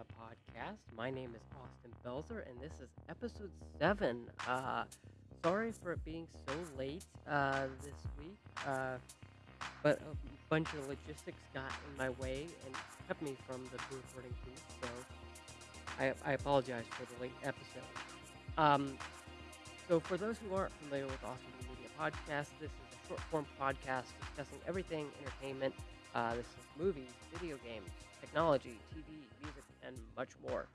Podcast. My name is Austin Belzer, and this is episode seven. Uh, sorry for it being so late uh, this week, uh, but a bunch of logistics got in my way and kept me from the recording booth. So I, I apologize for the late episode. Um, so, for those who aren't familiar with Austin Media podcast, this is a short form podcast discussing everything entertainment. Uh, this is movies, video games, technology, TV, music, and much more.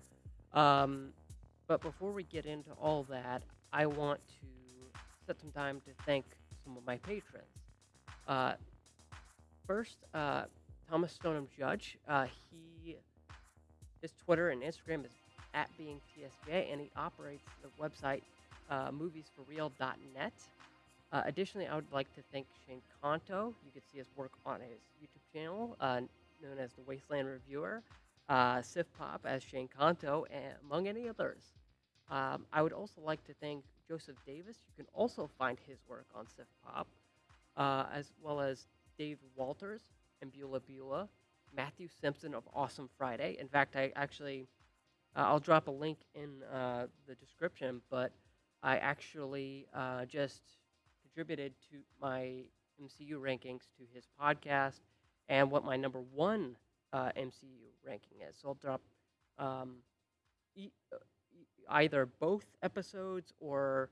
Um, but before we get into all that, I want to set some time to thank some of my patrons. Uh, first, uh, Thomas Stoneham Judge. Uh, he his Twitter and Instagram is at being TSJ, and he operates the website uh, moviesforreal.net. Uh, additionally, I would like to thank Shane Kanto. You can see his work on his YouTube channel, uh, known as the Wasteland Reviewer, uh, Sif Pop as Shane Kanto, and among any others. Um, I would also like to thank Joseph Davis. You can also find his work on Sif Pop, uh, as well as Dave Walters and Beulah Beulah, Matthew Simpson of Awesome Friday. In fact, I actually, uh, I'll drop a link in uh, the description, but I actually uh, just contributed to my MCU rankings to his podcast and what my number one uh, MCU ranking is. So I'll drop um, e- uh, either both episodes or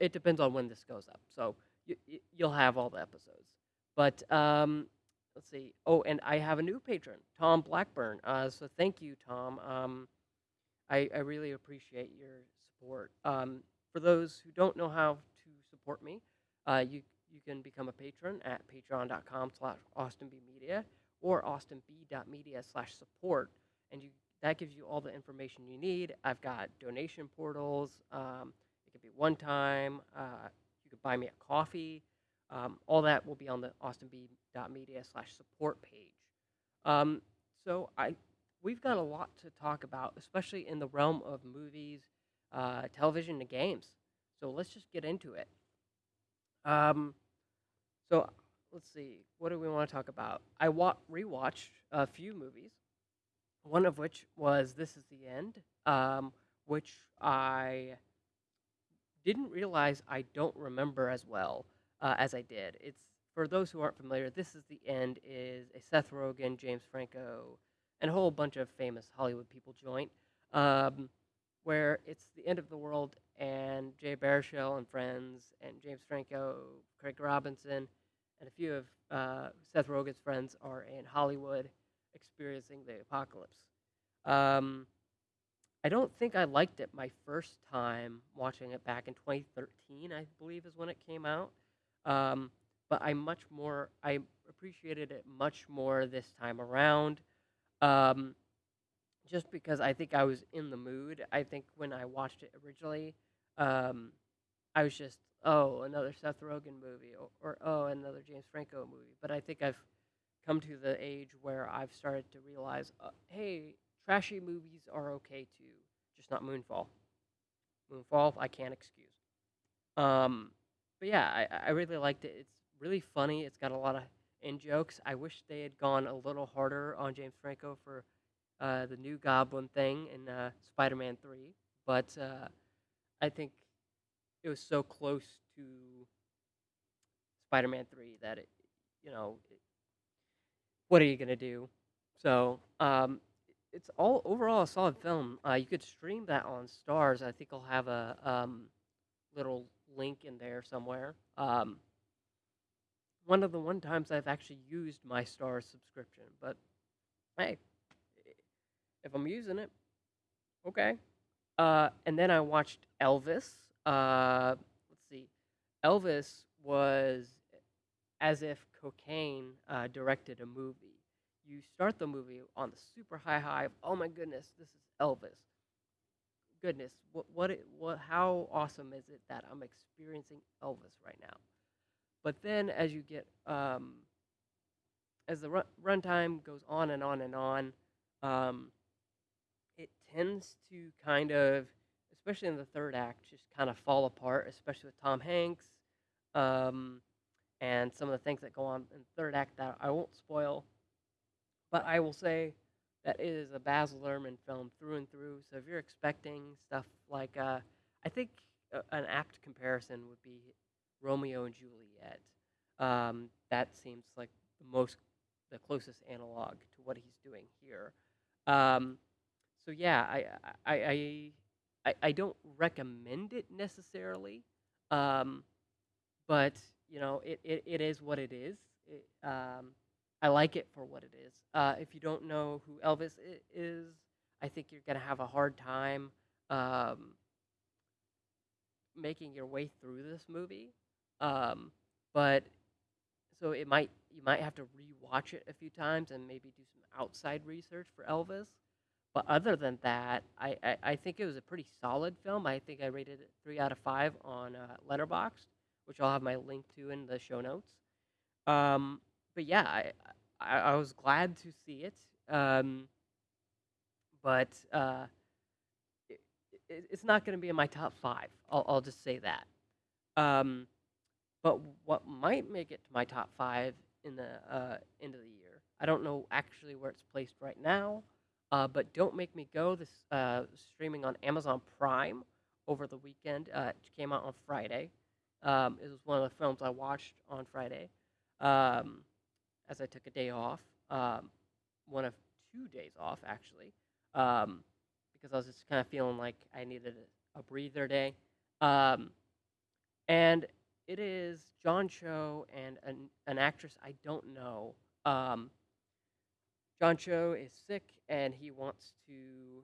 it depends on when this goes up. So you, you'll have all the episodes. But um, let's see. Oh, and I have a new patron, Tom Blackburn. Uh, so thank you, Tom. Um, I, I really appreciate your support. Um, for those who don't know how to support me, uh, you you can become a patron at patreon.com slash austinbmedia or austinb.media slash support. And you that gives you all the information you need. I've got donation portals. Um, it could be one time. Uh, you could buy me a coffee. Um, all that will be on the austinb.media slash support page. Um, so I we've got a lot to talk about, especially in the realm of movies, uh, television, and games. So let's just get into it. Um, so let's see, what do we want to talk about? I wa- rewatched a few movies, one of which was This Is the End, um, which I didn't realize I don't remember as well uh, as I did. It's for those who aren't familiar, This Is the End is a Seth Rogen, James Franco, and a whole bunch of famous Hollywood people joint, um, where it's the end of the world, and Jay Baruchel and friends, and James Franco, Craig Robinson, and a few of uh, Seth Rogen's friends are in Hollywood experiencing the apocalypse. Um, I don't think I liked it my first time watching it back in 2013, I believe is when it came out. Um, but I much more, I appreciated it much more this time around. Um, just because I think I was in the mood. I think when I watched it originally, um, I was just, oh, another Seth Rogen movie, or, or oh, another James Franco movie. But I think I've come to the age where I've started to realize, uh, hey, trashy movies are okay too, just not Moonfall. Moonfall, I can't excuse. Um, but yeah, I, I really liked it. It's really funny. It's got a lot of in jokes. I wish they had gone a little harder on James Franco for uh, the new Goblin thing in uh, Spider-Man Three, but uh, I think it was so close to Spider-Man Three that it, you know, it, what are you gonna do? So um, it's all overall a solid film. Uh, you could stream that on Starz. I think I'll have a um, little link in there somewhere. Um, one of the one times I've actually used my Starz subscription, but hey, if I'm using it, okay. Uh, and then I watched Elvis. Uh, let's see, Elvis was as if cocaine uh, directed a movie. You start the movie on the super high high of oh my goodness, this is Elvis. Goodness, what what it, what how awesome is it that I'm experiencing Elvis right now? But then as you get um, as the run runtime goes on and on and on, um, it tends to kind of, especially in the third act, just kind of fall apart, especially with Tom Hanks um, and some of the things that go on in the third act that I won't spoil. But I will say that it is a Baz Luhrmann film through and through. So if you're expecting stuff like, uh, I think uh, an apt comparison would be Romeo and Juliet. Um, that seems like the most, the closest analog to what he's doing here. Um, so yeah, I, I, I, I, I don't recommend it necessarily, um, but you know, it, it, it is what it is. It, um, I like it for what it is. Uh, if you don't know who Elvis is, I think you're gonna have a hard time um, making your way through this movie. Um, but so it might you might have to rewatch it a few times and maybe do some outside research for Elvis. But other than that, I, I, I think it was a pretty solid film. I think I rated it three out of five on uh, Letterboxd, which I'll have my link to in the show notes. Um, but yeah, I, I I was glad to see it. Um, but uh, it, it, it's not going to be in my top five. I'll, I'll just say that. Um, but what might make it to my top five in the uh, end of the year, I don't know actually where it's placed right now. Uh, but Don't Make Me Go, this uh, streaming on Amazon Prime over the weekend. Uh, it came out on Friday. Um, it was one of the films I watched on Friday um, as I took a day off. Um, one of two days off, actually, um, because I was just kind of feeling like I needed a, a breather day. Um, and it is John Cho and an, an actress I don't know. John Cho is sick and he wants to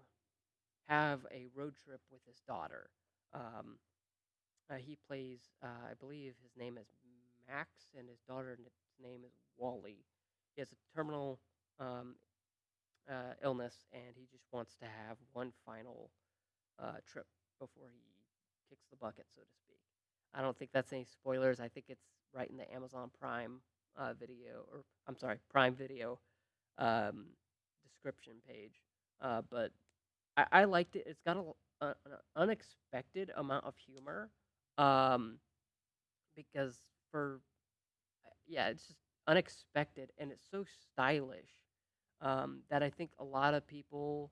have a road trip with his daughter. Um, uh, he plays, uh, I believe his name is Max, and his daughter's name is Wally. He has a terminal um, uh, illness, and he just wants to have one final uh, trip before he kicks the bucket, so to speak. I don't think that's any spoilers. I think it's right in the Amazon Prime uh, video, or I'm sorry, Prime Video um, description page. Uh, but I, I liked it. It's got a, a- an unexpected amount of humor um, because for yeah, it's just unexpected and it's so stylish um, that I think a lot of people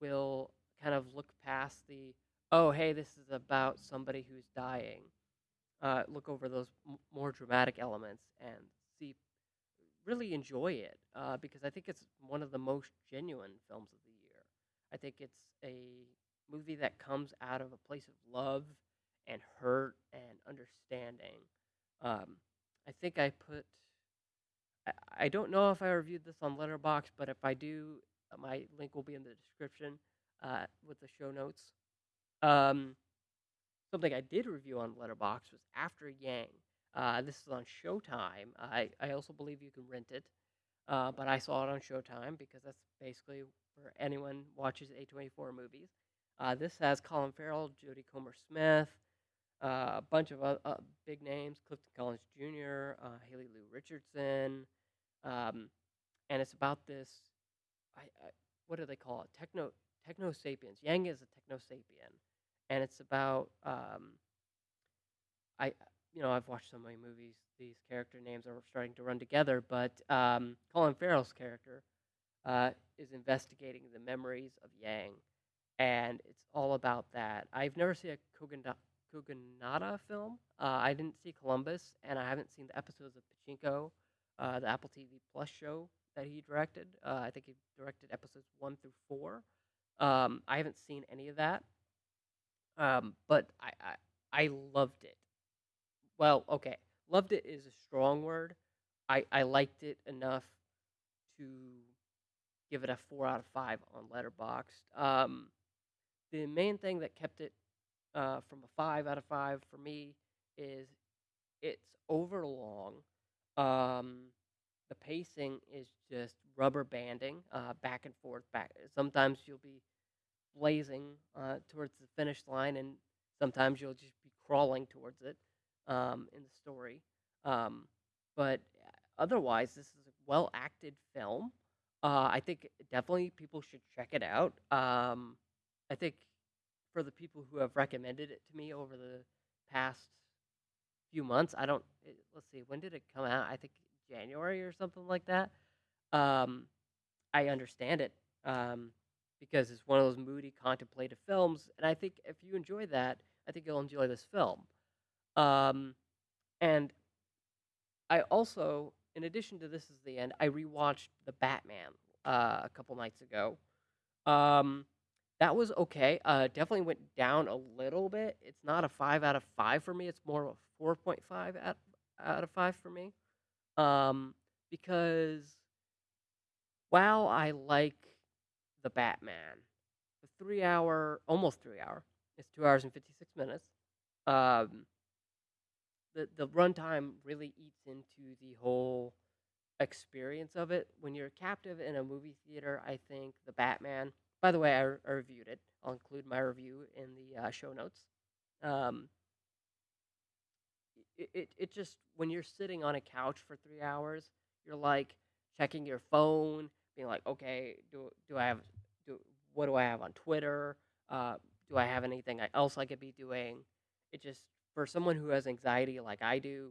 will kind of look past the oh hey this is about somebody who's dying uh, look over those m- more dramatic elements and see really enjoy it uh, because I think it's one of the most genuine films of the year. I think it's a movie that comes out of a place of love and hurt and understanding. Um, I think I put. I, I don't know if I reviewed this on Letterboxd, but if I do, uh, my link will be in the description uh, with the show notes. Um, something I did review on Letterboxd was After Yang. Uh, this is on Showtime. I, I also believe you can rent it, uh, but I saw it on Showtime because that's basically where anyone watches A24 movies. Uh, this has Colin Farrell, Jodie Comer Smith, uh, a bunch of uh, uh, big names, Clifton Collins Jr., Haley Lu Richardson, um, and it's about this. I, I what do they call it? Techno techno sapiens. Yang is a techno sapien, and it's about um, I you know I've watched so many movies. These character names are starting to run together, but um, Colin Farrell's character uh, is investigating the memories of Yang, and it's all about that. I've never seen a Kogana- Kogonada film. Uh, I didn't see Columbus, and I haven't seen the episodes of Pachinko, uh, the Apple TV Plus show that he directed. Uh, I think he directed episodes one through four. Um, I haven't seen any of that, um, but I, I I loved it. Well, okay, loved it is a strong word. I I liked it enough to give it a four out of five on Letterboxd. Um, the main thing that kept it uh, from a five out of five for me is it's overlong. Um, the pacing is just rubber banding uh, back and forth. Back. Sometimes you'll be blazing uh, towards the finish line, and sometimes you'll just be crawling towards it um, in the story. Um, but otherwise, this is a well acted film. Uh, I think definitely people should check it out. Um, I think for the people who have recommended it to me over the past few months, I don't. It, let's see, when did it come out? I think January or something like that. Um, I understand it. um, because it's one of those moody, contemplative films. And I think if you enjoy that, I think you'll enjoy this film. Um, and I also, in addition to this is the end, I rewatched The Batman uh, a couple nights ago. Um, that was okay. Uh, definitely went down a little bit. It's not a five out of five for me. It's more of a four point five out out of five for me. Um, because while I like the Batman, the three hour, almost three hour, it's two hours and fifty six minutes. Um, the the runtime really eats into the whole experience of it. When you're captive in a movie theater, I think the Batman. By the way, I, I reviewed it. I'll include my review in the uh, show notes. Um, it, it it just when you're sitting on a couch for three hours, you're like checking your phone, being like, okay, do do I have do what do I have on Twitter? Uh, do I have anything else I could be doing? It just for someone who has anxiety like I do,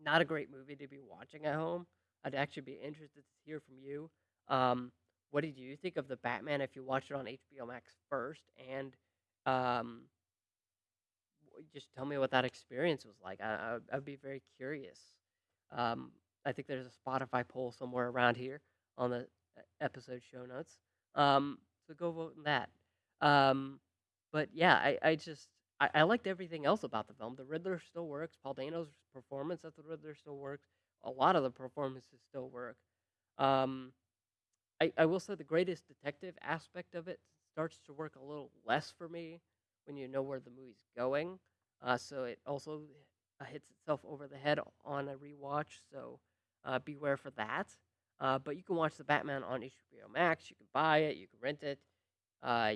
not a great movie to be watching at home. I'd actually be interested to hear from you. Um, what did you think of the Batman if you watched it on HBO Max first? And um, just tell me what that experience was like. I, I, I'd be very curious. Um, I think there's a Spotify poll somewhere around here on the uh, episode show notes. Um, so go vote in that. Um, but yeah, I, I just I, I liked everything else about the film. The Riddler still works. Paul Dano's performance as the Riddler still works. A lot of the performances still work. Um, I, I will say the greatest detective aspect of it starts to work a little less for me when you know where the movie's going. Uh, so it also hits itself over the head on a rewatch. So uh, beware for that. Uh, but you can watch the Batman on HBO Max. You can buy it. You can rent it. Uh,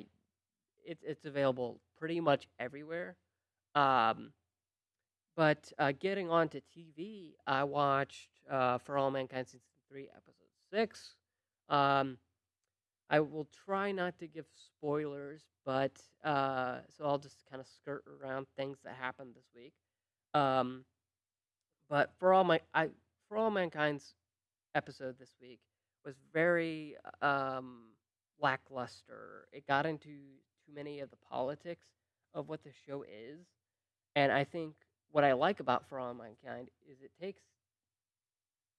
it's it's available pretty much everywhere. Um, but uh, getting on to TV, I watched uh, For All Mankind season three, episode six. Um, I will try not to give spoilers, but uh, so I'll just kind of skirt around things that happened this week. Um, but for all my I for all mankind's episode this week was very um, lackluster. It got into too many of the politics of what the show is, and I think what I like about For All Mankind is it takes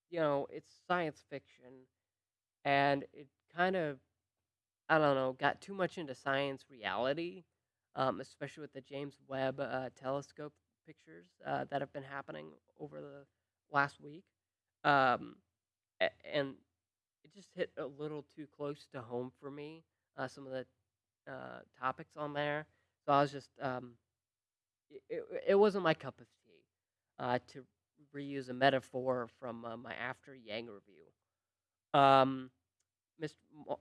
you know it's science fiction and it kind of I don't know got too much into science reality, um, especially with the James Webb uh, Telescope pictures uh, that have been happening over the last week, um, and it just hit a little too close to home for me. Uh, some of the uh, topics on there, so I was just um, it, it, wasn't my cup of tea. Uh, to reuse a metaphor from uh, my After Yang review. Um, Ms.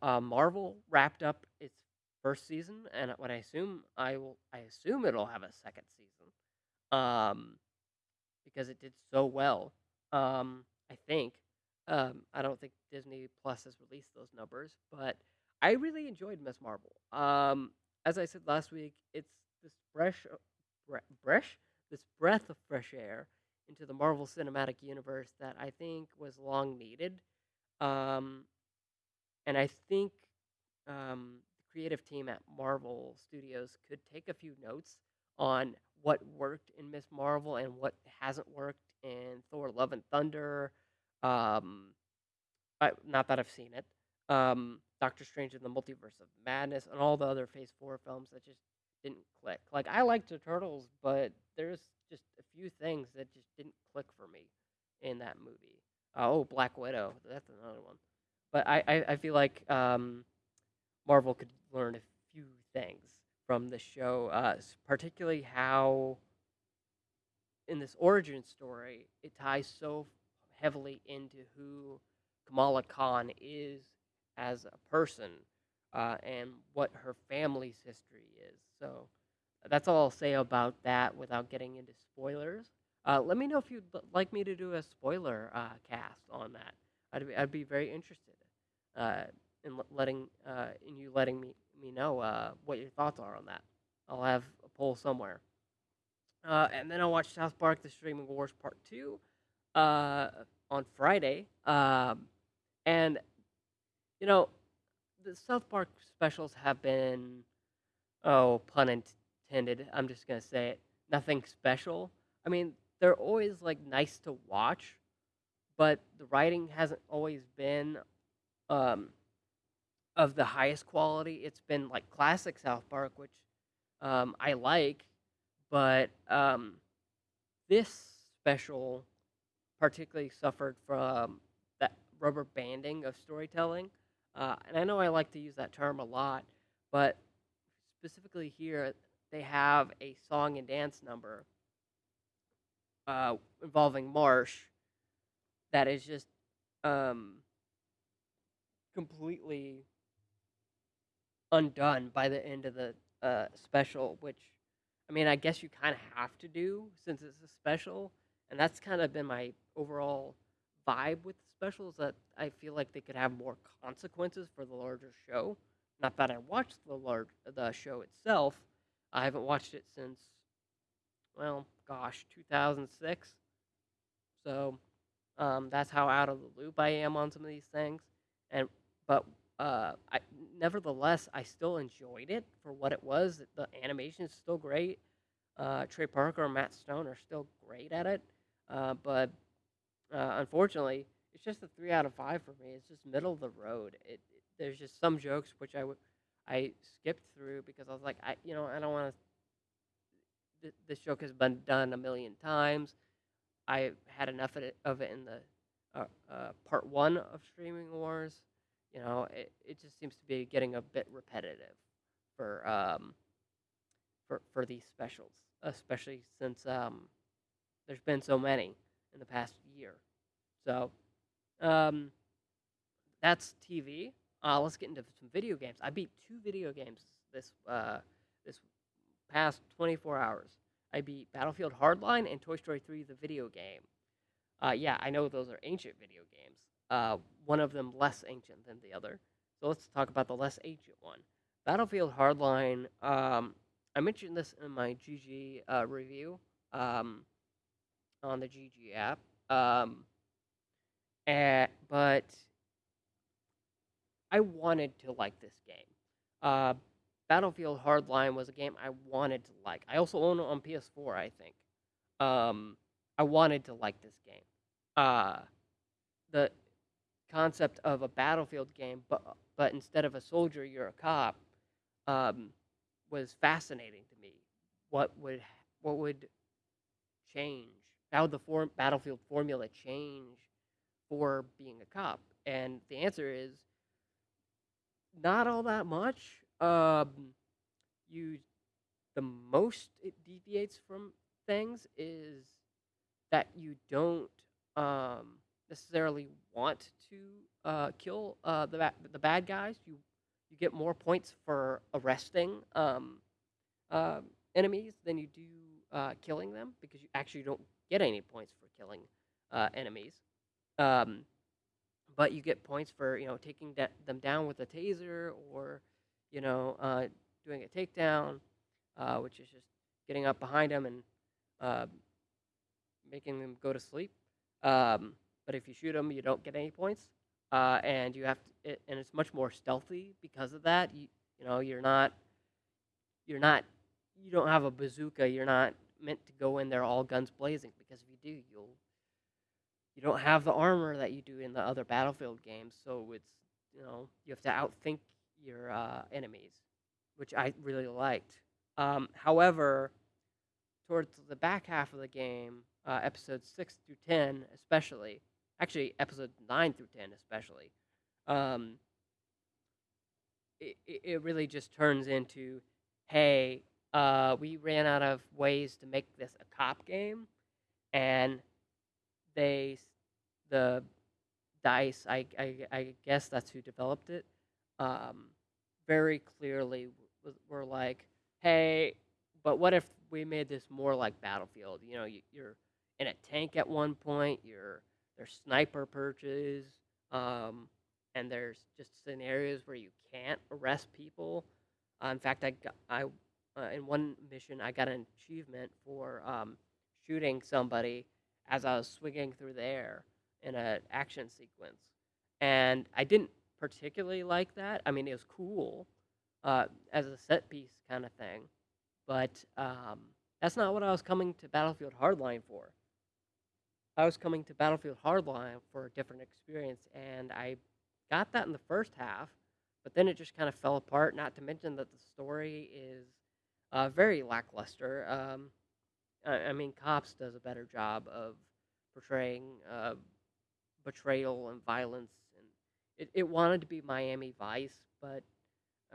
Uh, Marvel wrapped up its first season, and what I assume I will, I assume it'll have a second season, um, because it did so well. Um, I think. Um, I don't think Disney Plus has released those numbers, but I really enjoyed Ms. Marvel. Um, as I said last week, it's this fresh, uh, bre- breath, this breath of fresh air into the Marvel Cinematic Universe that I think was long needed. Um, and I think um, the creative team at Marvel Studios could take a few notes on what worked in Ms. Marvel and what hasn't worked in Thor: Love and Thunder. Um, I, not that I've seen it. Um, Doctor Strange in the Multiverse of Madness and all the other Phase Four films that just didn't click. Like I liked the Eternals, but there's just a few things that just didn't click for me in that movie. Oh, Black Widow, that's another one. But I, I, I feel like um, Marvel could learn a few things from the show, uh, particularly how in this origin story it ties so heavily into who Kamala Khan is as a person uh, and what her family's history is. So that's all I'll say about that without getting into spoilers. Uh, let me know if you'd like me to do a spoiler uh, cast on that. I'd be, I'd be very interested uh, in letting uh, in you letting me me know uh, what your thoughts are on that. I'll have a poll somewhere. And then I'll watch South Park: The Streaming Wars Part Two on Friday. Um, and you know, the South Park specials have been, oh, pun intended. I'm just gonna say it. Nothing special. I mean, they're always like nice to watch, but the writing hasn't always been um, of the highest quality. It's been like classic South Park, which um, I like, but um, this special particularly suffered from that rubber banding of storytelling. Uh, and I know I like to use that term a lot, but specifically here, they have a song and dance number uh, involving Marsh that is just um, completely undone by the end of the uh, special, which I mean, I guess you kind of have to do since it's a special, and that's kind of been my overall vibe with specials that I feel like they could have more consequences for the larger show. Not that I watched the large the show itself. I haven't watched it since well, gosh, 2006. So um, that's how out of the loop I am on some of these things. And but uh, I, nevertheless, I still enjoyed it for what it was. The animation is still great. Uh, Trey Parker and Matt Stone are still great at it. Uh, but uh, unfortunately, it's just a three out of five for me. It's just middle of the road. It, it there's just some jokes which I would I skipped through because I was like I you know I don't want to. Th- this joke has been done a million times. I had enough of it, of it in the uh, uh, part one of Streaming Wars. You know, it, it just seems to be getting a bit repetitive for um for for these specials, especially since um there's been so many in the past year. So um that's TV. Uh, let's get into some video games. I beat two video games this uh this past 24 hours. I beat Battlefield Hardline and Toy Story 3 the video game. Uh, yeah, I know those are ancient video games. Uh, one of them less ancient than the other. So let's talk about the less ancient one. Battlefield Hardline. Um, I mentioned this in my GG uh, review um, on the GG app. Um, and, but I wanted to like this game. Uh, Battlefield Hardline was a game I wanted to like. I also own it on PS4, I think. Um, I wanted to like this game. Uh, the concept of a battlefield game, but but instead of a soldier, you're a cop, um, was fascinating to me. What would what would change? How would the form, battlefield formula change for being a cop? And the answer is not all that much. Um, you the most it deviates from things is that you don't um, necessarily want to uh, kill uh, the ba- the bad guys. You you get more points for arresting um, uh, enemies than you do uh, killing them because you actually don't get any points for killing uh, enemies. Um, but you get points for you know taking them down with a taser or you know uh, doing a takedown, uh, which is just getting up behind them and uh, making them go to sleep. Um, but if you shoot them, you don't get any points. Uh, and you have to, it, and it's much more stealthy because of that. You you know you're not you're not you don't have a bazooka. You're not meant to go in there all guns blazing because if you do, you'll you don't have the armor that you do in the other battlefield games. So it's you know you have to outthink your uh, enemies, which I really liked. Um, however, towards the back half of the game, uh, six through ten, especially, actually episodes nine through ten, especially, um, it, it it really just turns into, hey, uh, we ran out of ways to make this a cop game, and they, the DICE, I, I, I guess that's who developed it, um, very clearly were like, hey, but what if we made this more like Battlefield? You know, you, you're in a tank at one point. You're there's sniper perches, um, and there's just scenarios where you can't arrest people. Uh, in fact, I got, I uh, in one mission I got an achievement for um, shooting somebody as I was swinging through the air in an action sequence, and I didn't particularly like that. I mean, it was cool uh, as a set piece kind of thing, but um, that's not what I was coming to Battlefield Hardline for. I was coming to Battlefield Hardline for a different experience, and I got that in the first half, but then it just kind of fell apart. Not to mention that the story is uh, very lackluster. Um, I, mean, Cops does a better job of portraying uh, betrayal and violence, and it, it wanted to be Miami Vice, but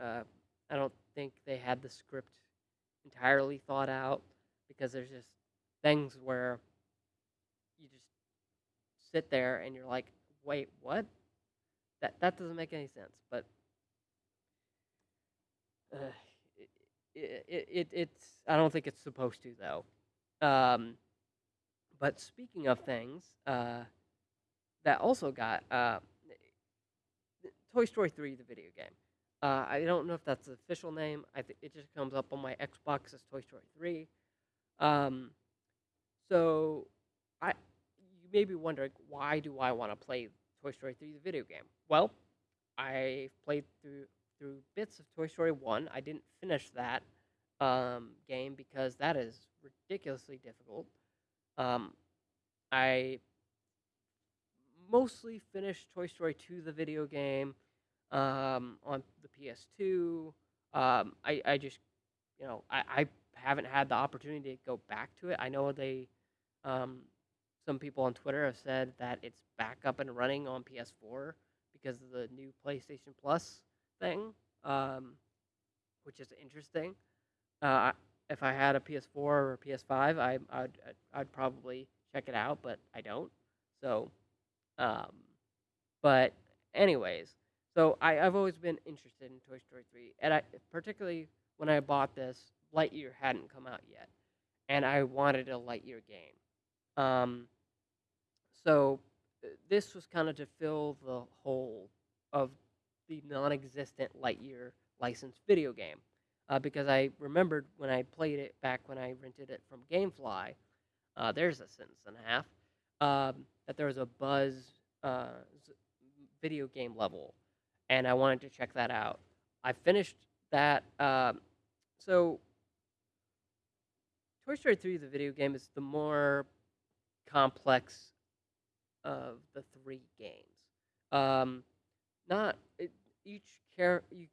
uh, I don't think they had the script entirely thought out because there's just things where you just sit there and you're like, wait, what? That that doesn't make any sense. But uh, it, it, it it's I don't think it's supposed to though. Um, but speaking of things uh, that also got uh, Toy Story 3, the video game. Uh, I don't know if that's the official name. I think it just comes up on my Xbox as Toy Story 3. Um, so I you may be wondering why do I want to play Toy Story 3 the video game? Well, I played through through bits of Toy Story 1. I didn't finish that um, game because that is ridiculously difficult. Um, I mostly finished Toy Story 2 the video game um, on the PS2. Um, I, I just, you know, I, I haven't had the opportunity to go back to it. I know they, um, some people on Twitter have said that it's back up and running on PS4 because of the new PlayStation Plus thing, um, which is interesting. Uh, if I had a PS4 or a PS5, I, I'd, I'd probably check it out, but I don't. So, um, but anyways, so I, I've always been interested in Toy Story 3, and I particularly when I bought this, Lightyear hadn't come out yet, and I wanted a Lightyear game. Um, so this was kind of to fill the hole of the non-existent Lightyear licensed video game, uh, because I remembered when I played it back when I rented it from GameFly. Uh, there's a sentence and a half. Um, that there was a Buzz uh, video game level, and I wanted to check that out. I finished that. Um, so Toy Story 3, the video game, is the more complex of the three games. Um, not it, each care you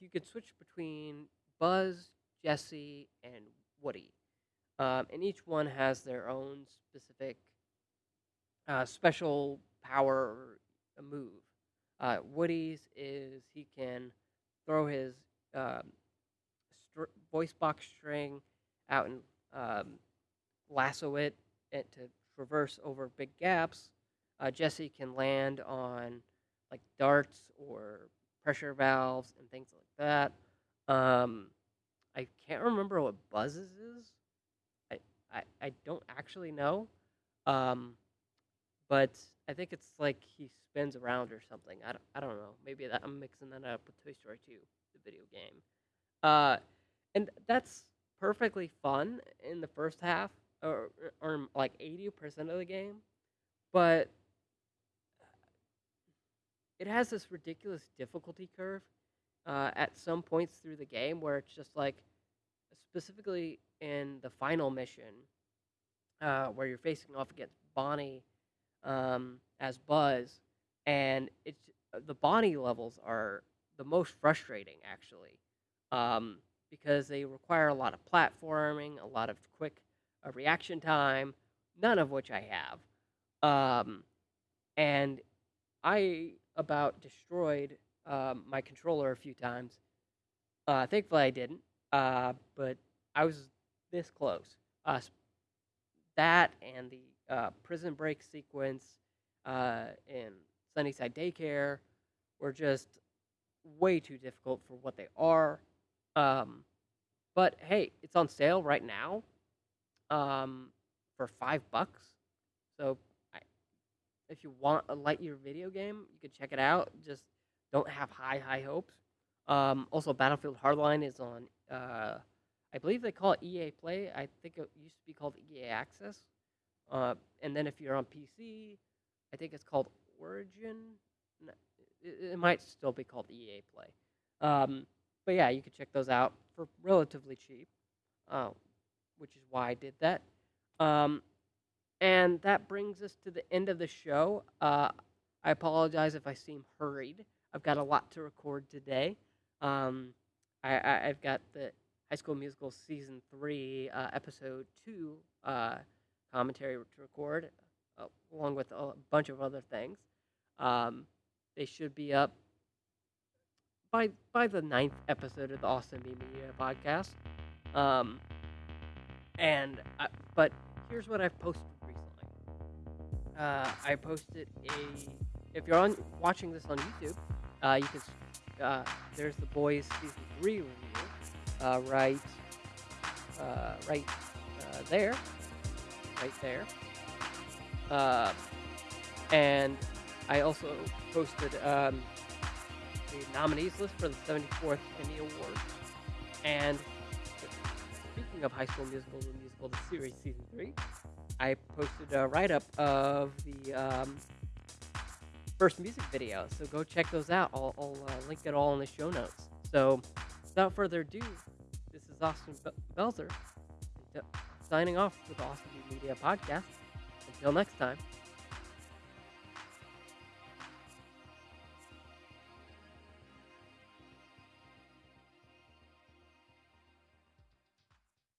you could switch between Buzz, Jesse, and Woody, um, and each one has their own specific uh, special power or move. Uh, Woody's is he can throw his um, str- voice box string out and um, lasso it and to traverse over big gaps. Uh, Jesse can land on like darts or pressure valves and things like that. Um, I can't remember what Buzz's is. I, I, I don't actually know. Um, but I think it's like he spins around or something. I don't, I don't know. Maybe that, I'm mixing that up with Toy Story 2, the video game. Uh, and that's perfectly fun in the first half, or, or like 80% of the game. But it has this ridiculous difficulty curve uh, at some points through the game where it's just like, specifically in the final mission, uh, where you're facing off against Bonnie um, as Buzz, and it's the Bonnie levels are the most frustrating actually, um, because they require a lot of platforming, a lot of quick uh, reaction time, none of which I have, um, and I about destroyed um, my controller a few times. Uh, thankfully, I didn't, uh, but I was this close. Uh, that and the uh, Prison Break sequence uh, and Sunnyside Daycare were just way too difficult for what they are. Um, but hey, it's on sale right now um, for five bucks. So I, if you want a Lightyear video game, you can check it out. Just don't have high, high hopes. Um, also, Battlefield Hardline is on, uh, I believe they call it EA Play. I think it used to be called EA Access. Uh, and then if you're on PC, I think it's called Origin. it, it might still be called EA Play. Um, but yeah, you can check those out for relatively cheap, uh, which is why I did that. Um, and that brings us to the end of the show. Uh, I apologize if I seem hurried. I've got a lot to record today. Um, I, I've got the High School Musical season three, uh, episode two uh, commentary to record, uh, along with a bunch of other things. Um, they should be up by by the ninth episode of the Austin B Media podcast. Um, and I, but here's what I've posted recently. Uh, I posted a. If you're on watching this on YouTube, uh, you can. Uh, there's the boys season three review, uh, right, uh, right uh, there, right there. Uh, and I also posted um, the nominees list for the 74th Emmy Awards. And speaking of High School Musical, the musical, the series season three, I posted a write up of the um, first music video. So go check those out. I'll, I'll uh, link it all in the show notes. So without further ado, this is Austin Be- Belzer signing off with the Austin Media Podcast. Until next time.